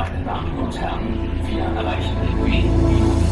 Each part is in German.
Meine Damen und Herren, wir erreichen in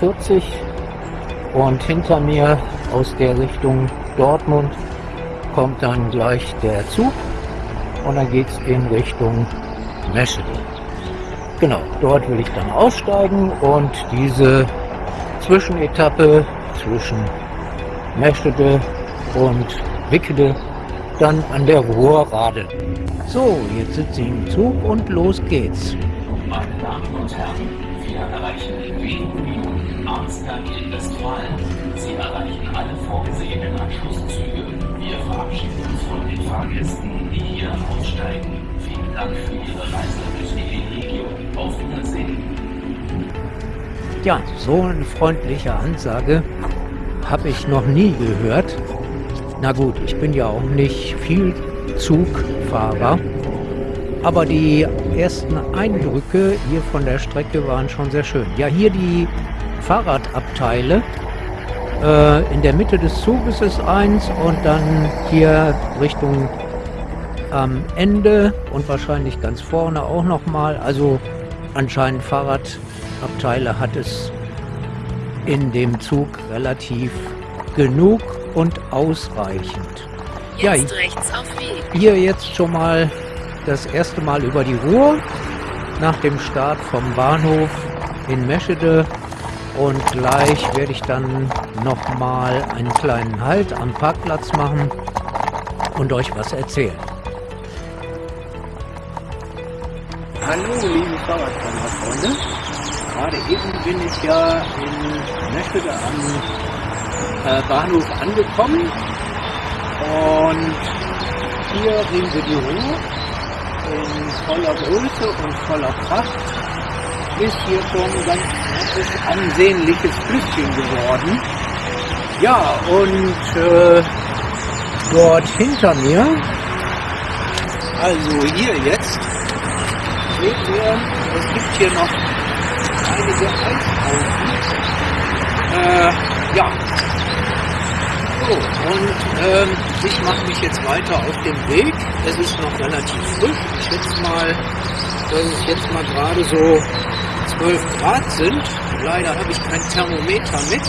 8.40 Uhr und hinter mir aus der Richtung Dortmund kommt dann gleich der Zug und dann geht es in Richtung Meschede. Genau, dort will ich dann aussteigen und diese Zwischenetappe zwischen Meschede und Wickede dann an der Ruhr radeln. So, jetzt sitze ich im Zug und los geht's. Meine Damen und Herren, wir erreichen in wenigen Arnsberg in Westfalen. Sie erreichen alle vorgesehenen Anschlusszüge. Wir verabschieden uns von den Fahrgästen, die hier aussteigen. Vielen Dank für Ihre Reise durch die Region. Auf Wiedersehen. Ja, so eine freundliche Ansage habe ich noch nie gehört. Na gut, ich bin ja auch nicht viel Zugfahrer, aber die ersten Eindrücke hier von der Strecke waren schon sehr schön. Ja, hier die Fahrradabteile. Äh, in der Mitte des Zuges ist eins und dann hier Richtung am Ende und wahrscheinlich ganz vorne auch nochmal. Also anscheinend Fahrradabteile hat es in dem Zug relativ genug und ausreichend. Ja, Jetzt rechts auf Weg. hier jetzt schon mal das erste Mal über die Ruhr nach dem Start vom Bahnhof in Meschede und gleich werde ich dann noch mal einen kleinen Halt am Parkplatz machen und euch was erzählen. Hallo liebe Fahrradfahrer-Freunde, gerade eben bin ich ja in Meschede am äh, Bahnhof angekommen und hier sehen wir die Ruhr in voller Größe und voller Pracht. Ist hier schon ein ganz ansehnliches Flüsschen geworden. Ja, und äh, dort hinter mir, also hier jetzt, seht ihr, es gibt hier noch einige Eispausen. Äh, ja, so, und ähm, ich mache mich jetzt weiter auf den Weg. Es ist noch relativ frisch. Ich schätze mal, dass es jetzt mal gerade so 12 Grad sind. Leider habe ich kein Thermometer mit.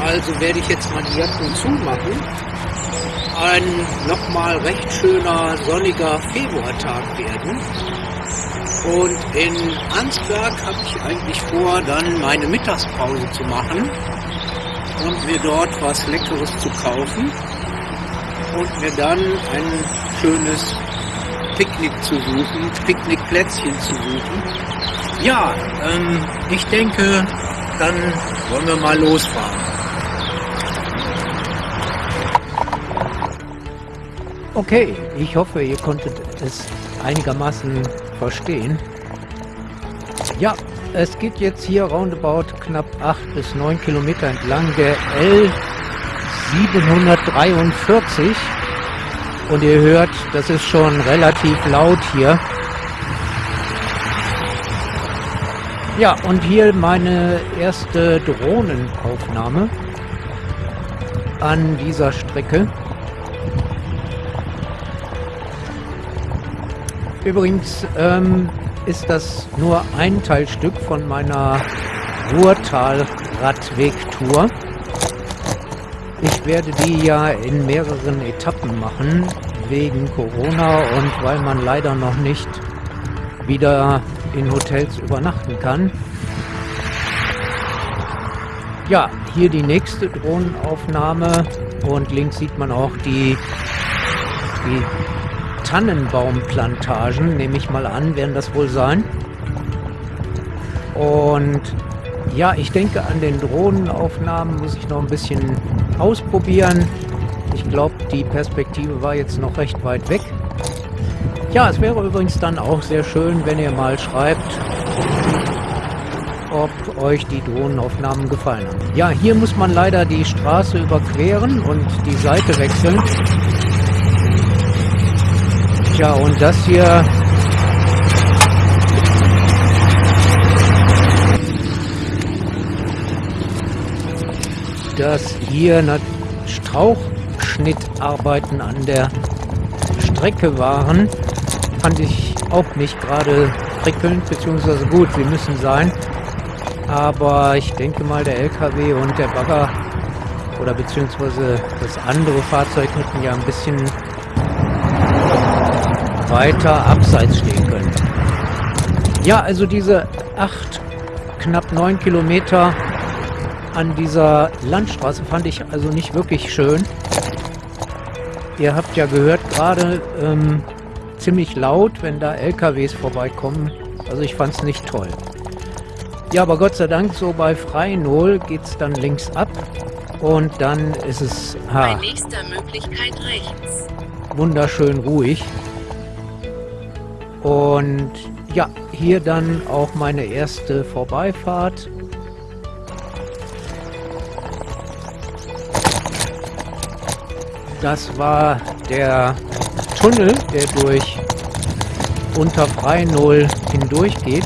Also werde ich jetzt mal die Jacken zumachen. Ein nochmal recht schöner sonniger Februartag werden. Und in Ansberg habe ich eigentlich vor, dann meine Mittagspause zu machen und mir dort was Leckeres zu kaufen und mir dann ein schönes Picknick zu suchen, Picknickplätzchen zu suchen. Ja, ähm, ich denke, dann wollen wir mal losfahren. Okay, ich hoffe, ihr konntet es einigermaßen verstehen. Ja, es geht jetzt hier roundabout knapp 8 bis 9 Kilometer entlang der L 743 und ihr hört, das ist schon relativ laut hier. Ja, und hier meine erste Drohnenaufnahme an dieser Strecke. Übrigens ähm, ist das nur ein Teilstück von meiner Ruhrtal-Radwegtour. Ich werde die ja in mehreren Etappen machen, wegen Corona und weil man leider noch nicht wieder in Hotels übernachten kann. Ja, hier die nächste Drohnenaufnahme und links sieht man auch die, die Tannenbaumplantagen, nehme ich mal an, werden das wohl sein. Und ja, ich denke, an den Drohnenaufnahmen muss ich noch ein bisschen ausprobieren. Ich glaube, die Perspektive war jetzt noch recht weit weg. Ja, es wäre übrigens dann auch sehr schön, wenn ihr mal schreibt, ob euch die Drohnenaufnahmen gefallen haben. Ja, hier muss man leider die Straße überqueren und die Seite wechseln. Tja, und das hier... Dass hier Strauchschnittarbeiten an der Strecke waren, fand ich auch nicht gerade prickelnd, beziehungsweise gut, sie müssen sein. Aber ich denke mal, der LKW und der Bagger oder beziehungsweise das andere Fahrzeug hätten ja ein bisschen weiter abseits stehen können. Ja, also diese acht, knapp neun Kilometer an dieser Landstraße fand ich also nicht wirklich schön. Ihr habt ja gehört, gerade ähm, ziemlich laut, wenn da LKWs vorbeikommen. Also ich fand es nicht toll. Ja, aber Gott sei Dank, so bei Freinol geht es dann links ab und dann ist es ha, Bei nächster Möglichkeit rechts. wunderschön ruhig. Und ja, hier dann auch meine erste Vorbeifahrt. Das war der Tunnel, der durch unter Freinol hindurch geht.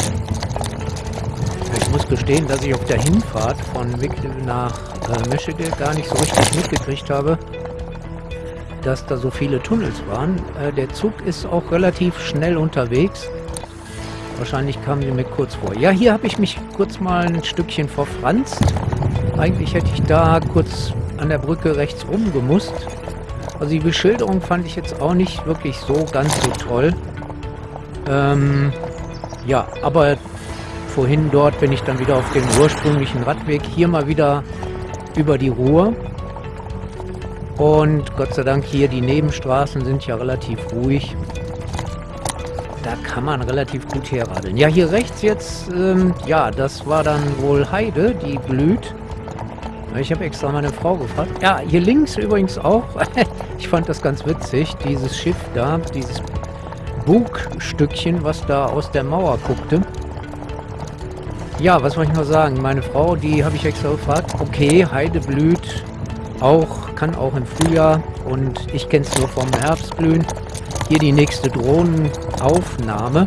Ich muss gestehen, dass ich auf der Hinfahrt von Wickede nach äh, Meschede gar nicht so richtig mitgekriegt habe, dass da so viele Tunnels waren. Äh, der Zug ist auch relativ schnell unterwegs. Wahrscheinlich kamen die mir kurz vor. Ja, hier habe ich mich kurz mal ein Stückchen verfranst. Eigentlich hätte ich da kurz an der Brücke rechts rum gemusst. Also die Beschilderung fand ich jetzt auch nicht wirklich so ganz so toll. Ähm, ja, aber vorhin dort bin ich dann wieder auf dem ursprünglichen Radweg. Hier mal wieder über die Ruhr. Und Gott sei Dank hier die Nebenstraßen sind ja relativ ruhig. Da kann man relativ gut herradeln. Ja, hier rechts jetzt, ähm, ja, das war dann wohl Heide, die blüht. Ich habe extra meine Frau gefragt. Ja, hier links übrigens auch. ich fand das ganz witzig, dieses Schiff da, dieses Bugstückchen, was da aus der Mauer guckte. Ja, was wollte ich noch sagen? Meine Frau, die habe ich extra gefragt. Okay, Heide blüht auch, kann auch im Frühjahr und ich kenne es nur vom Herbstblühen. Hier die nächste Drohnenaufnahme.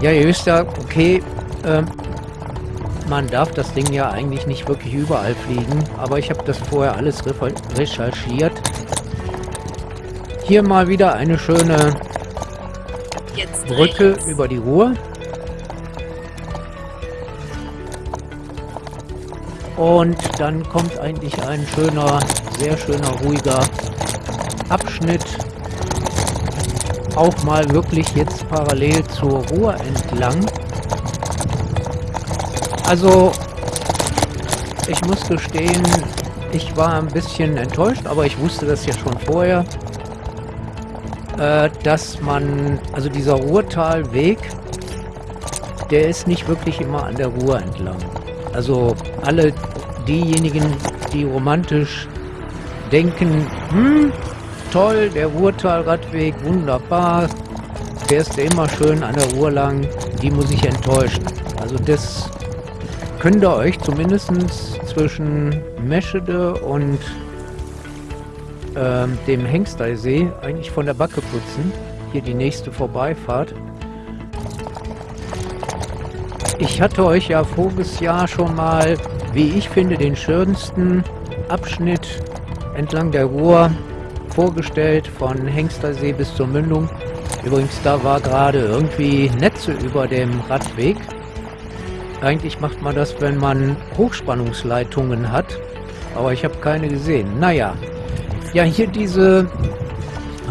Ja, ihr wisst ja, okay, ähm, man darf das Ding ja eigentlich nicht wirklich überall fliegen, aber ich habe das vorher alles recherchiert. Hier mal wieder eine schöne Brücke über die Ruhr. Und dann kommt eigentlich ein schöner, sehr schöner, ruhiger Abschnitt. Auch mal wirklich jetzt parallel zur Ruhr entlang. Also, ich muss gestehen, ich war ein bisschen enttäuscht, aber ich wusste das ja schon vorher, äh, dass man, also dieser Ruhrtalweg, der ist nicht wirklich immer an der Ruhr entlang. Also alle diejenigen, die romantisch denken, hm, toll, der Ruhrtalradweg, wunderbar, fährst du immer schön an der Ruhr lang, die muss ich enttäuschen. Also das könnt ihr euch zumindest zwischen Meschede und ähm, dem Hengsteisee eigentlich von der Backe putzen. Hier die nächste Vorbeifahrt. Ich hatte euch ja voriges Jahr schon mal, wie ich finde, den schönsten Abschnitt entlang der Ruhr vorgestellt, von Hengstersee bis zur Mündung. Übrigens, da war gerade irgendwie Netze über dem Radweg. Eigentlich macht man das, wenn man Hochspannungsleitungen hat. Aber ich habe keine gesehen. Naja. Ja, hier diese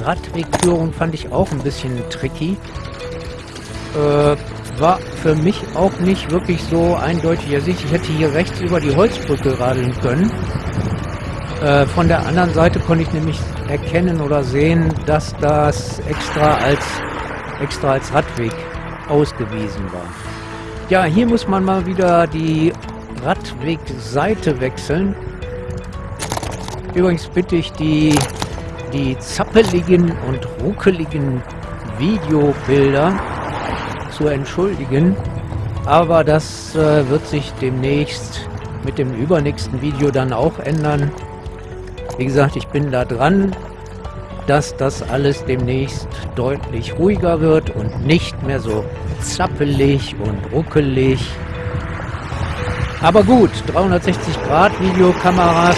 Radwegführung fand ich auch ein bisschen tricky. Äh, war für mich auch nicht wirklich so eindeutig ersichtlich. Ich hätte hier rechts über die Holzbrücke radeln können. Äh, von der anderen Seite konnte ich nämlich erkennen oder sehen, dass das extra als, extra als Radweg ausgewiesen war. Ja, hier muss man mal wieder die Radwegseite wechseln. Übrigens bitte ich die, die zappeligen und ruckeligen Videobilder zu entschuldigen. Aber das äh, wird sich demnächst mit dem übernächsten Video dann auch ändern. Wie gesagt, ich bin da dran, dass das alles demnächst deutlich ruhiger wird und nicht mehr so zappelig und ruckelig. Aber gut, 360 Grad Videokameras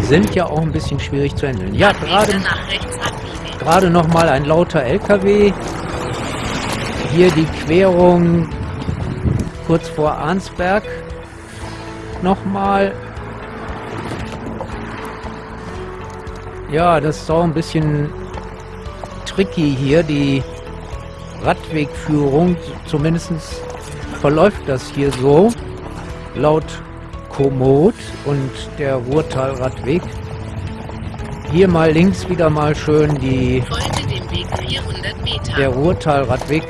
sind ja auch ein bisschen schwierig zu handeln. Ja, gerade gerade noch mal ein lauter LKW. Hier die Querung kurz vor Arnsberg nochmal Ja, das ist auch ein bisschen tricky hier, die Radwegführung. Zumindest verläuft das hier so, laut Komoot und der Ruhrtalradweg. Hier mal links wieder mal schön die der Ruhrtalradweg.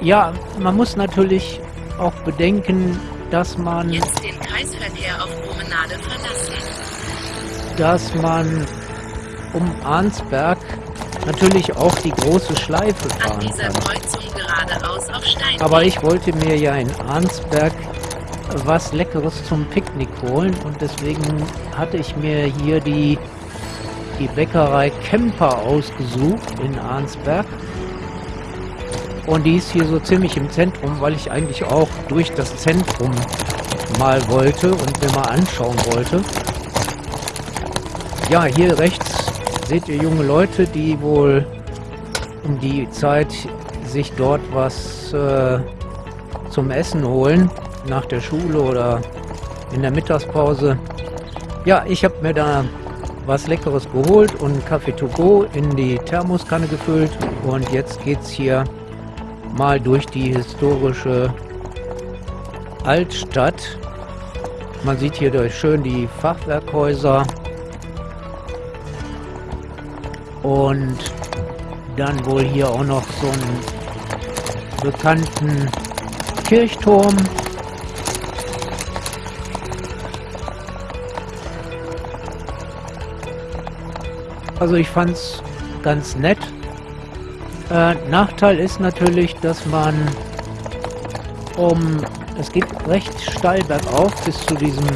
Ja, man muss natürlich auch bedenken, dass man jetzt den Kreisverkehr auf Promenade verlassen. Dass man um Arnsberg natürlich auch die große Schleife fahren kann. Aber ich wollte mir ja in Arnsberg was Leckeres zum Picknick holen und deswegen hatte ich mir hier die, die Bäckerei Kemper ausgesucht in Arnsberg. Und die ist hier so ziemlich im Zentrum, weil ich eigentlich auch durch das Zentrum mal wollte und mir mal anschauen wollte. Ja, hier rechts seht ihr junge Leute, die wohl um die Zeit sich dort was äh, zum Essen holen, nach der Schule oder in der Mittagspause. Ja, ich habe mir da was Leckeres geholt und Kaffee to go in die Thermoskanne gefüllt und jetzt geht's hier mal durch die historische Altstadt. Man sieht hier schön die Fachwerkhäuser und dann wohl hier auch noch so einen bekannten Kirchturm. Also ich fand es ganz nett. Äh, Nachteil ist natürlich, dass man um es geht recht steil bergauf bis zu diesem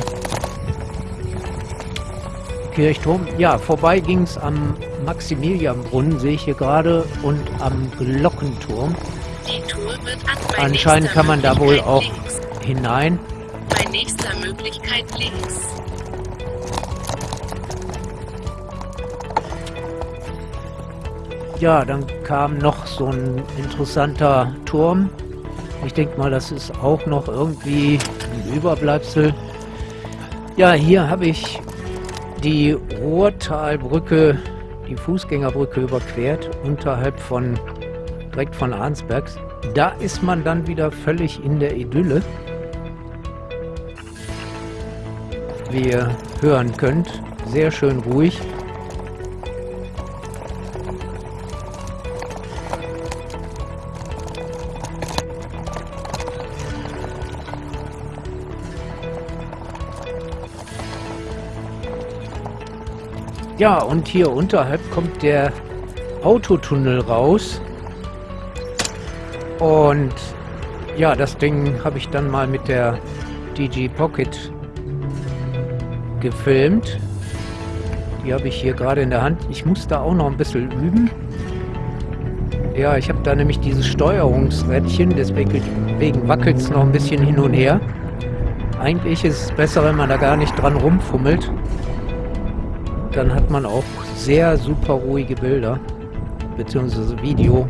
Kirchturm. Ja, vorbei ging es am Maximilianbrunnen, sehe ich hier gerade, und am Glockenturm. Anscheinend kann man da wohl auch links. hinein. Bei nächster Möglichkeit links. Ja, dann kam noch so ein interessanter Turm. Ich denke mal, das ist auch noch irgendwie ein Überbleibsel. Ja, hier habe ich die Ruhrtalbrücke, die Fußgängerbrücke überquert, unterhalb von, direkt von Arnsberg. Da ist man dann wieder völlig in der Idylle. Wie ihr hören könnt, sehr schön ruhig. Ja, und hier unterhalb kommt der Autotunnel raus. Und ja, das Ding habe ich dann mal mit der DG Pocket gefilmt. Die habe ich hier gerade in der Hand. Ich muss da auch noch ein bisschen üben. Ja, ich habe da nämlich dieses Steuerungsrädchen, deswegen wackelt es noch ein bisschen hin und her. Eigentlich ist es besser, wenn man da gar nicht dran rumfummelt dann hat man auch sehr super ruhige Bilder. bzw. Video.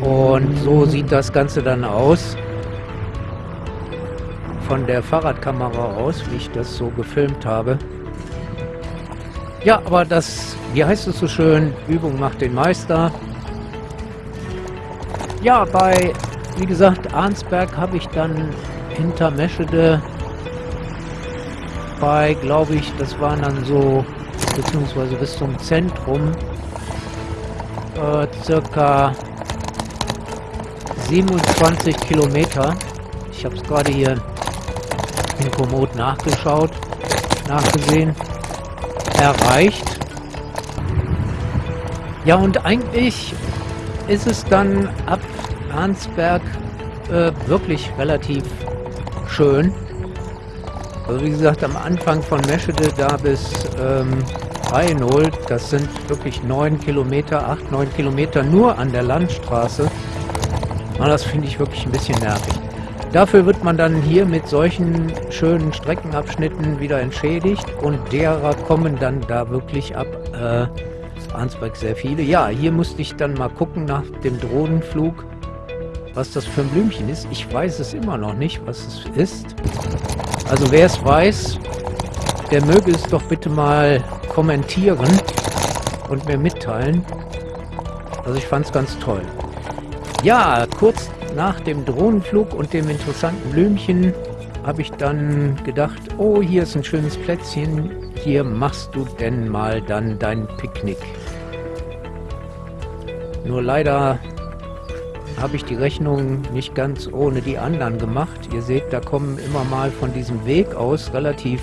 Und so sieht das Ganze dann aus. Von der Fahrradkamera aus, wie ich das so gefilmt habe. Ja, aber das, wie heißt es so schön, Übung macht den Meister. Ja, bei, wie gesagt, Arnsberg habe ich dann hinter Meschede bei, glaube ich, das waren dann so, beziehungsweise bis zum Zentrum, äh, circa 27 Kilometer. Ich habe es gerade hier in Komoot nachgeschaut, nachgesehen, erreicht. Ja, und eigentlich ist es dann ab Arnsberg äh, wirklich relativ schön. Also wie gesagt, am Anfang von Meschede da bis ähm, Rheinold, das sind wirklich 9 Kilometer, 8, 9 Kilometer nur an der Landstraße. Und das finde ich wirklich ein bisschen nervig. Dafür wird man dann hier mit solchen schönen Streckenabschnitten wieder entschädigt und derer kommen dann da wirklich ab äh, Arnsberg sehr viele. Ja, hier musste ich dann mal gucken nach dem Drohnenflug, was das für ein Blümchen ist. Ich weiß es immer noch nicht, was es ist. Also wer es weiß, der möge es doch bitte mal kommentieren und mir mitteilen. Also ich fand es ganz toll. Ja, kurz nach dem Drohnenflug und dem interessanten Blümchen habe ich dann gedacht, oh, hier ist ein schönes Plätzchen, hier machst du denn mal dann dein Picknick. Nur leider habe ich die Rechnung nicht ganz ohne die anderen gemacht. Ihr seht, da kommen immer mal von diesem Weg aus relativ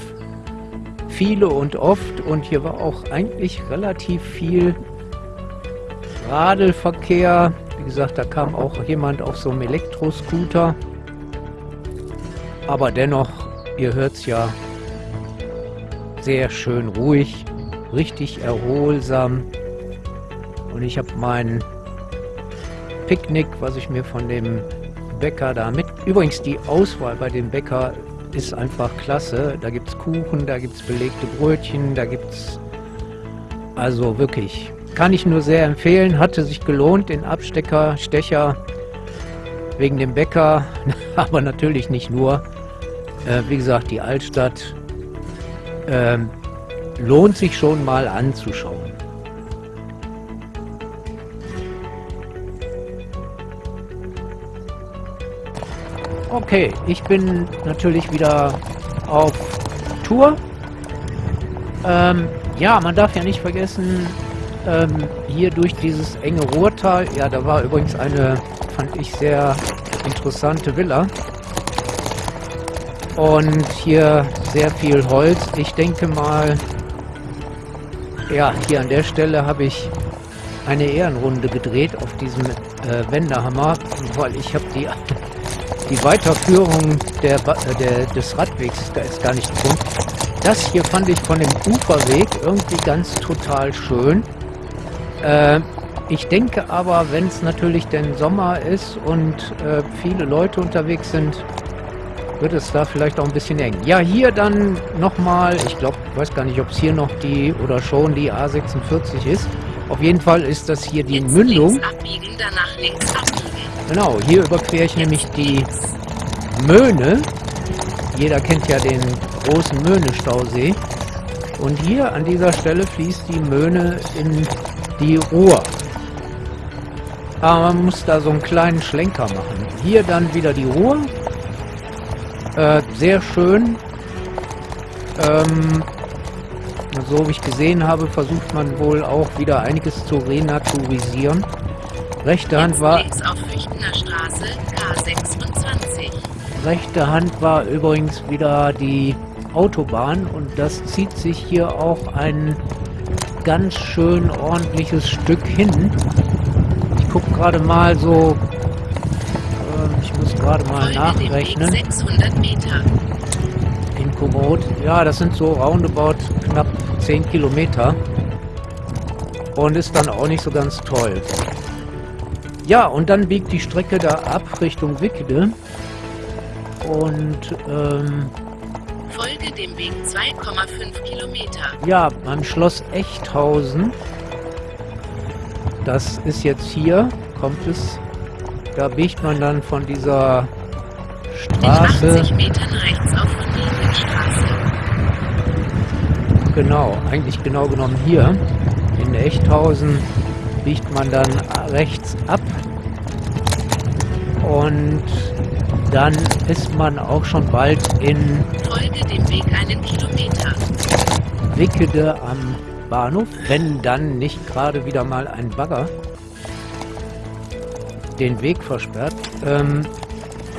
viele und oft und hier war auch eigentlich relativ viel Radelverkehr. Wie gesagt, da kam auch jemand auf so einem Elektroscooter. Aber dennoch, ihr hört es ja, sehr schön ruhig, richtig erholsam. Und ich habe meinen Picknick, was ich mir von dem Bäcker da mit... Übrigens, die Auswahl bei dem Bäcker ist einfach klasse. Da gibt es Kuchen, da gibt es belegte Brötchen, da gibt es... Also wirklich, kann ich nur sehr empfehlen. Hatte sich gelohnt, den Abstecker, Stecher wegen dem Bäcker, aber natürlich nicht nur. Äh, wie gesagt, die Altstadt äh, lohnt sich schon mal anzuschauen. Okay, ich bin natürlich wieder auf Tour. Ähm, ja, man darf ja nicht vergessen, ähm, hier durch dieses enge Ruhrtal, ja, da war übrigens eine, fand ich sehr interessante Villa. Und hier sehr viel Holz. Ich denke mal, ja, hier an der Stelle habe ich eine Ehrenrunde gedreht auf diesem äh, Wendehammer, weil ich habe die die Weiterführung der, äh, der, des Radwegs ist gar nicht gefunden. Das hier fand ich von dem Uferweg irgendwie ganz total schön. Äh, ich denke aber, wenn es natürlich denn Sommer ist und äh, viele Leute unterwegs sind, wird es da vielleicht auch ein bisschen eng. Ja, hier dann nochmal, ich glaube, ich weiß gar nicht, ob es hier noch die oder schon die A46 ist. Auf jeden Fall ist das hier die Jetzt Mündung. Links abbiegen, danach links abbiegen. Genau, hier überquere ich nämlich die Möhne. Jeder kennt ja den großen Möhne-Stausee. Und hier an dieser Stelle fließt die Möhne in die Ruhr. Aber man muss da so einen kleinen Schlenker machen. Hier dann wieder die Ruhr. Äh, sehr schön. Ähm, so wie ich gesehen habe, versucht man wohl auch wieder einiges zu renaturisieren. Rechte Hand war... Rechte Hand war übrigens wieder die Autobahn und das zieht sich hier auch ein ganz schön ordentliches Stück hin. Ich gucke gerade mal so... Äh, ich muss gerade mal nachrechnen. 600 Meter. In Komoot. Ja, das sind so roundabout knapp 10 Kilometer. Und ist dann auch nicht so ganz toll. Ja, und dann biegt die Strecke da ab Richtung Wickede. Und, ähm... Folge dem Weg 2,5 Kilometer. Ja, beim Schloss Echthausen das ist jetzt hier, kommt es, da biegt man dann von dieser Straße, 80 Metern rechts auf Linienstraße. genau, eigentlich genau genommen hier, in Echthausen biegt man dann rechts ab und dann ist man auch schon bald in Folge dem Weg einen Kilometer. Wickede am Bahnhof, wenn dann nicht gerade wieder mal ein Bagger den Weg versperrt. Ähm,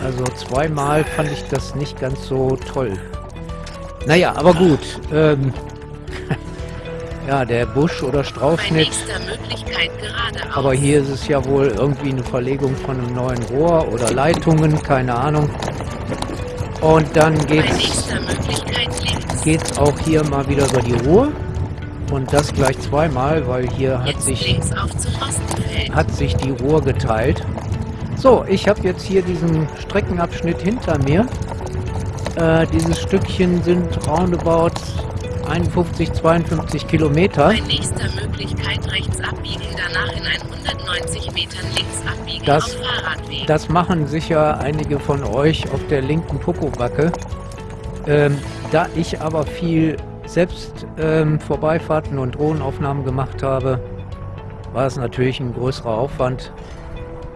also zweimal fand ich das nicht ganz so toll. Naja, aber gut. Ähm, ja, der Busch oder Strauchschnitt. Aber hier ist es ja wohl irgendwie eine Verlegung von einem neuen Rohr oder Leitungen, keine Ahnung. Und dann geht's geht's auch hier mal wieder über die Ruhr. Und das gleich zweimal, weil hier hat Jetzt sich, hat sich die Ruhr geteilt. So, ich habe jetzt hier diesen Streckenabschnitt hinter mir. Äh, dieses Stückchen sind roundabout 51, 52 Kilometer. Bei nächster Möglichkeit rechts abbiegen, danach in 190 Metern links abbiegen Das- auf Fahrradweg. Das machen sicher einige von euch auf der linken Popobacke. Ähm, da ich aber viel selbst ähm, Vorbeifahrten und Drohnenaufnahmen gemacht habe, war es natürlich ein größerer Aufwand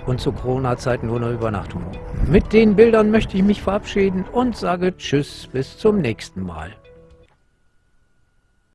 und zu Corona-Zeiten nur eine Übernachtung. Mit den Bildern möchte ich mich verabschieden und sage Tschüss, bis zum nächsten Mal.